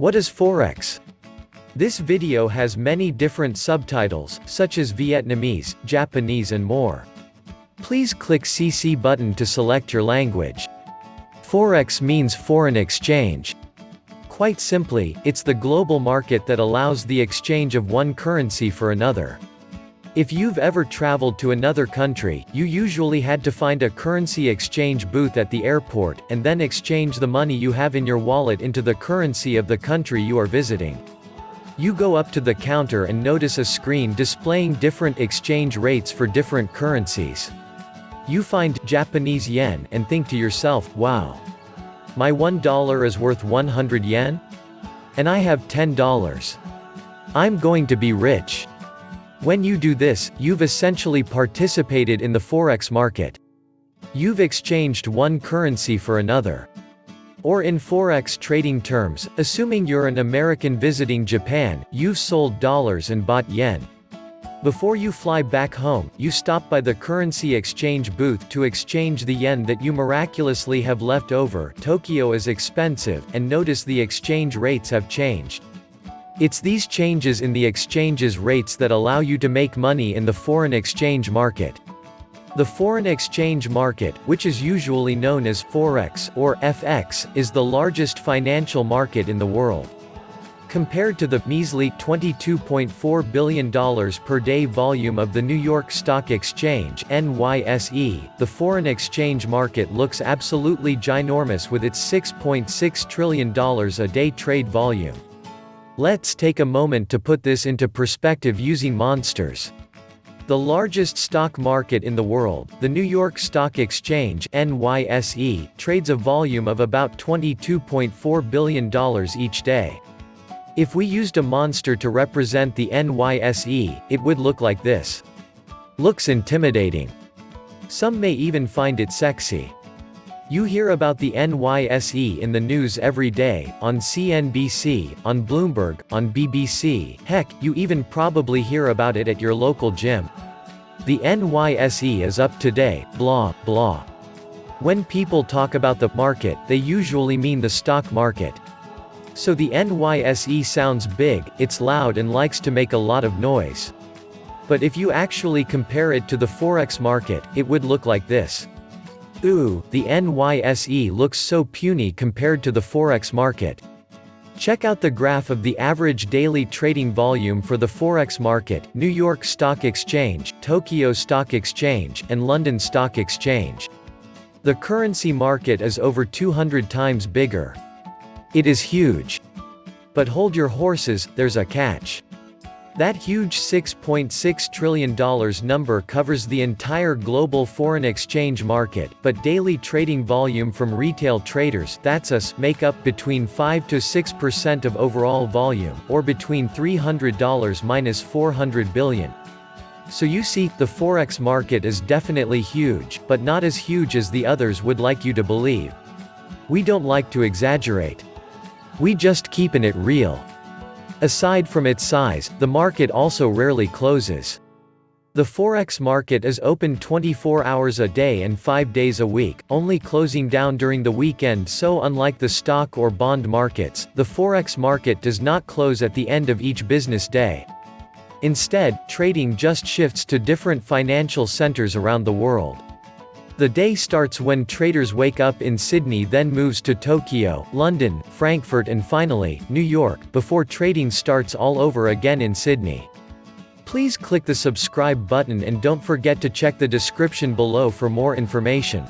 What is Forex? This video has many different subtitles, such as Vietnamese, Japanese and more. Please click CC button to select your language. Forex means foreign exchange. Quite simply, it's the global market that allows the exchange of one currency for another. If you've ever traveled to another country, you usually had to find a currency exchange booth at the airport, and then exchange the money you have in your wallet into the currency of the country you are visiting. You go up to the counter and notice a screen displaying different exchange rates for different currencies. You find Japanese yen and think to yourself, wow. My $1 is worth 100 yen? And I have $10. I'm going to be rich. When you do this, you've essentially participated in the forex market. You've exchanged one currency for another. Or in forex trading terms, assuming you're an American visiting Japan, you've sold dollars and bought yen. Before you fly back home, you stop by the currency exchange booth to exchange the yen that you miraculously have left over. Tokyo is expensive, and notice the exchange rates have changed. It's these changes in the exchange's rates that allow you to make money in the foreign exchange market. The foreign exchange market, which is usually known as Forex or FX, is the largest financial market in the world. Compared to the measly $22.4 billion per day volume of the New York Stock Exchange NYSE, the foreign exchange market looks absolutely ginormous with its $6.6 trillion a day trade volume. Let's take a moment to put this into perspective using monsters. The largest stock market in the world, the New York Stock Exchange NYSE, trades a volume of about $22.4 billion each day. If we used a monster to represent the NYSE, it would look like this. Looks intimidating. Some may even find it sexy. You hear about the NYSE in the news every day, on CNBC, on Bloomberg, on BBC, heck, you even probably hear about it at your local gym. The NYSE is up today, blah, blah. When people talk about the market, they usually mean the stock market. So the NYSE sounds big, it's loud and likes to make a lot of noise. But if you actually compare it to the Forex market, it would look like this. Ooh, the NYSE looks so puny compared to the Forex market. Check out the graph of the average daily trading volume for the Forex market, New York Stock Exchange, Tokyo Stock Exchange, and London Stock Exchange. The currency market is over 200 times bigger. It is huge. But hold your horses, there's a catch. That huge $6.6 trillion number covers the entire global foreign exchange market, but daily trading volume from retail traders that's us make up between 5 to 6% of overall volume, or between $300 minus 400 billion. So you see, the forex market is definitely huge, but not as huge as the others would like you to believe. We don't like to exaggerate. We just keepin' it real. Aside from its size, the market also rarely closes. The Forex market is open 24 hours a day and 5 days a week, only closing down during the weekend so unlike the stock or bond markets, the Forex market does not close at the end of each business day. Instead, trading just shifts to different financial centers around the world. The day starts when traders wake up in Sydney then moves to Tokyo, London, Frankfurt and finally, New York, before trading starts all over again in Sydney. Please click the subscribe button and don't forget to check the description below for more information.